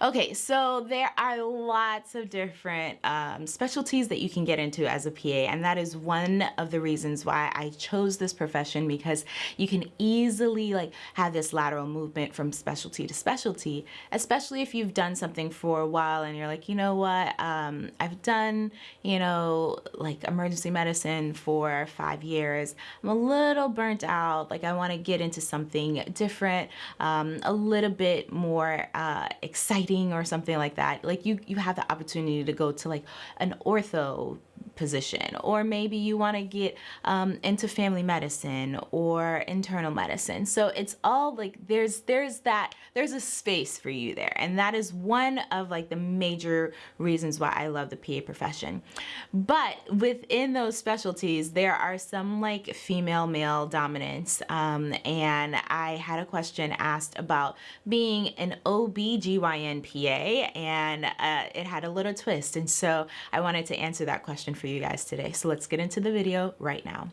Okay, so there are lots of different um, specialties that you can get into as a PA, and that is one of the reasons why I chose this profession because you can easily like have this lateral movement from specialty to specialty, especially if you've done something for a while and you're like, you know what, um, I've done, you know, like emergency medicine for five years. I'm a little burnt out. Like I want to get into something different, um, a little bit more uh, exciting or something like that. Like you, you have the opportunity to go to like an ortho position or maybe you want to get um, into family medicine or internal medicine. So it's all like there's there's that there's a space for you there and that is one of like the major reasons why I love the PA profession. But within those specialties there are some like female male dominance um, and I had a question asked about being an OB-GYN PA and uh, it had a little twist and so I wanted to answer that question for you guys today. So let's get into the video right now.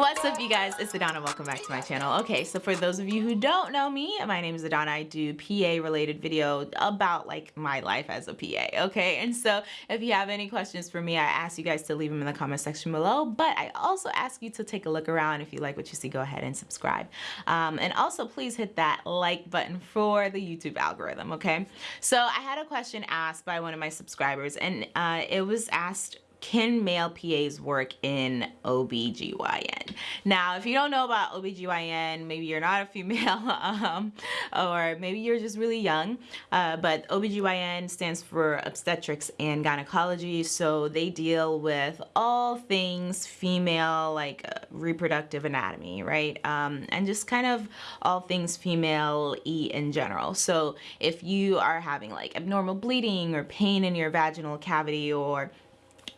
What's up you guys, it's Adana, welcome back to my channel. Okay, so for those of you who don't know me, my name is Adana. I do PA related video about like my life as a PA, okay? And so if you have any questions for me, I ask you guys to leave them in the comment section below, but I also ask you to take a look around. If you like what you see, go ahead and subscribe. Um, and also please hit that like button for the YouTube algorithm, okay? So I had a question asked by one of my subscribers and uh, it was asked can male PAs work in OBGYN? Now, if you don't know about OBGYN, maybe you're not a female um, or maybe you're just really young, uh, but OBGYN stands for obstetrics and gynecology. So they deal with all things female, like uh, reproductive anatomy, right? Um, and just kind of all things female E in general. So if you are having like abnormal bleeding or pain in your vaginal cavity or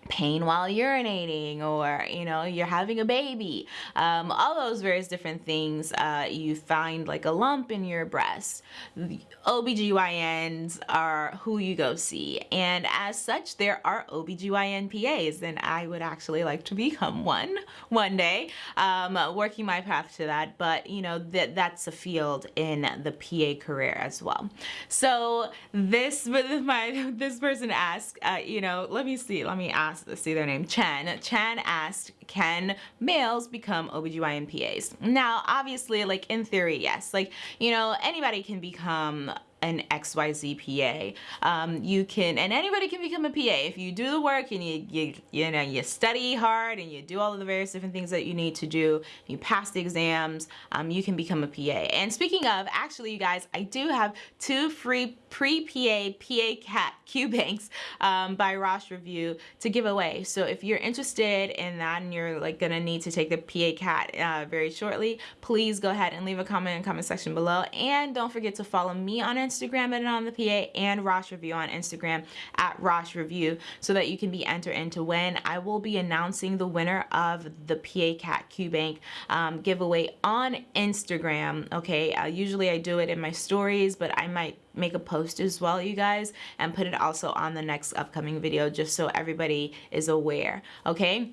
pain while urinating or you know you're having a baby. Um, all those various different things uh, you find like a lump in your breast. The OBGYNs are who you go see. And as such there are OBGYN PAs and I would actually like to become one one day um, working my path to that. But you know that that's a field in the PA career as well. So this my this person asked uh, you know let me see let me ask asked, let's see their name, Chen. Chen asked, can males become OBGYN PAs? Now, obviously, like in theory, yes. Like, you know, anybody can become an XYZ PA. Um, you can, and anybody can become a PA if you do the work and you, you, you know, you study hard and you do all of the various different things that you need to do, you pass the exams, um, you can become a PA. And speaking of, actually you guys, I do have two free pre-PA PA CAT Q banks um, by Rosh Review to give away. So if you're interested in that and you're like gonna need to take the PA CAT uh, very shortly, please go ahead and leave a comment in the comment section below. And don't forget to follow me on Instagram Instagram at on the PA and Rosh Review on Instagram at Rosh Review so that you can be entered into when. I will be announcing the winner of the PA Cat Q Bank um, giveaway on Instagram. Okay, uh, usually I do it in my stories, but I might make a post as well you guys and put it also on the next upcoming video just so everybody is aware okay?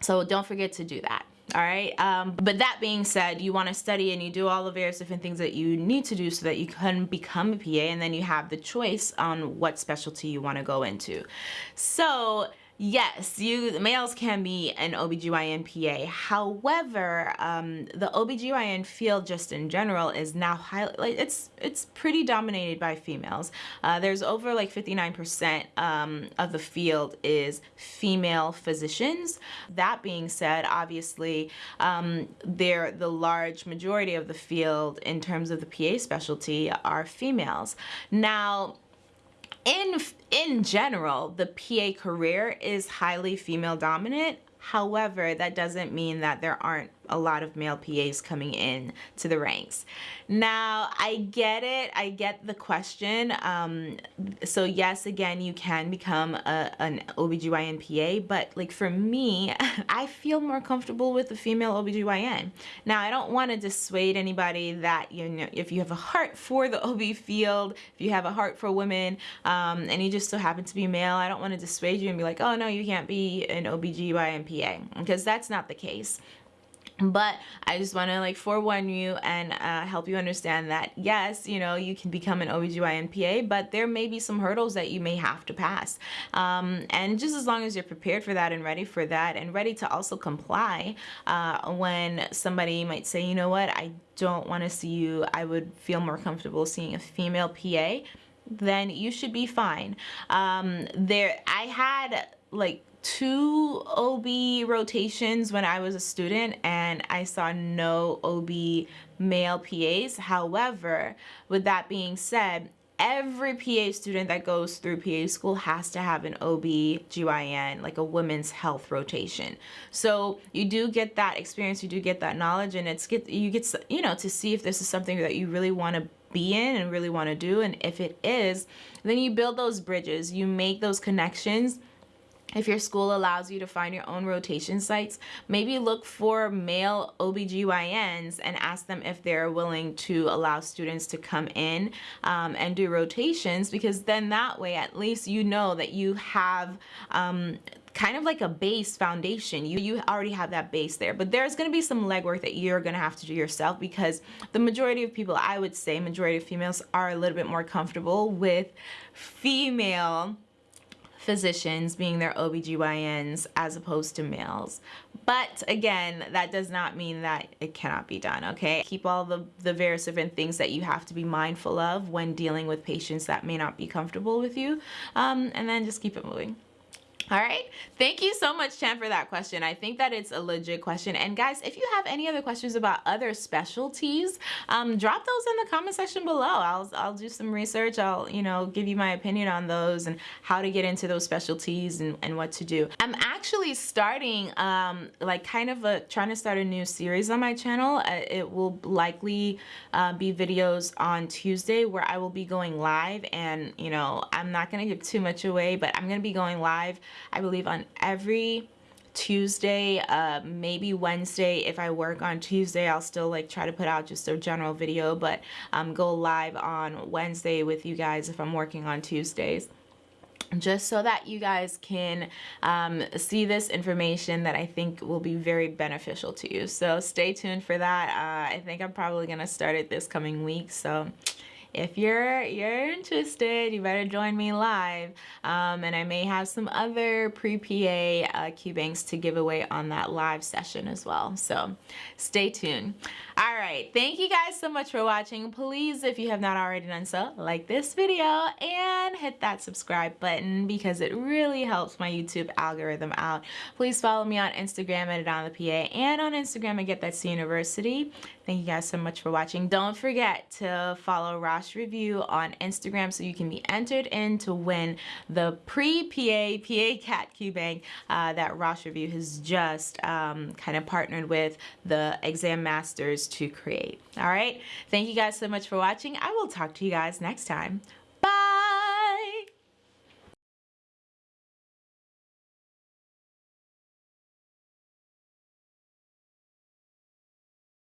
So don't forget to do that all right um, but that being said you want to study and you do all the various different things that you need to do so that you can become a PA and then you have the choice on what specialty you want to go into. So Yes, you males can be an OBGYN PA. However, um, the OBGYN field just in general is now highly, like, it's, it's pretty dominated by females. Uh, there's over like 59% um, of the field is female physicians. That being said, obviously, um, they're the large majority of the field in terms of the PA specialty are females. Now, in in general, the PA career is highly female dominant. However, that doesn't mean that there aren't a lot of male PAs coming in to the ranks. Now, I get it. I get the question. Um, so yes, again, you can become a, an OBGYN PA, but like for me, I feel more comfortable with the female OBGYN. Now, I don't want to dissuade anybody that, you know, if you have a heart for the OB field, if you have a heart for women, um, and you just so happen to be male, I don't want to dissuade you and be like, oh no, you can't be an OBGYN PA, because that's not the case but I just want to like forewarn you and uh, help you understand that yes, you know, you can become an OBGYN PA, but there may be some hurdles that you may have to pass. Um, and just as long as you're prepared for that and ready for that and ready to also comply uh, when somebody might say, you know what, I don't want to see you, I would feel more comfortable seeing a female PA, then you should be fine. Um, there, I had like two OB rotations when I was a student and I saw no OB male PAs. However, with that being said, every PA student that goes through PA school has to have an OB-GYN, like a women's health rotation. So you do get that experience, you do get that knowledge, and it's get you get you know to see if this is something that you really want to be in and really want to do, and if it is, then you build those bridges, you make those connections if your school allows you to find your own rotation sites, maybe look for male OBGYNs and ask them if they're willing to allow students to come in um, and do rotations because then that way at least you know that you have um, kind of like a base foundation. You, you already have that base there, but there's gonna be some legwork that you're gonna have to do yourself because the majority of people, I would say majority of females are a little bit more comfortable with female physicians being their OBGYNs as opposed to males. But again, that does not mean that it cannot be done, okay? Keep all the, the various different things that you have to be mindful of when dealing with patients that may not be comfortable with you, um, and then just keep it moving. All right. Thank you so much, Chan, for that question. I think that it's a legit question. And guys, if you have any other questions about other specialties, um, drop those in the comment section below. I'll, I'll do some research. I'll, you know, give you my opinion on those and how to get into those specialties and, and what to do. I'm actually starting, um, like kind of a, trying to start a new series on my channel. Uh, it will likely uh, be videos on Tuesday where I will be going live and, you know, I'm not going to give too much away, but I'm going to be going live I believe on every Tuesday, uh, maybe Wednesday. If I work on Tuesday, I'll still like try to put out just a general video, but um, go live on Wednesday with you guys if I'm working on Tuesdays just so that you guys can um, see this information that I think will be very beneficial to you. So stay tuned for that. Uh, I think I'm probably going to start it this coming week. So if you're you're interested you better join me live. Um, and I may have some other pre-PA uh, Q-banks to give away on that live session as well. So stay tuned. All right. Thank you guys so much for watching. Please if you have not already done so like this video and hit that subscribe button because it really helps my YouTube algorithm out. Please follow me on Instagram at it on the PA and on Instagram at Get That C University. Thank you guys so much for watching. Don't forget to follow Rob Rosh Review on Instagram so you can be entered in to win the pre-PA PA Cat Q-Bank uh, that Rosh Review has just um, kind of partnered with the Exam Masters to create. All right. Thank you guys so much for watching. I will talk to you guys next time.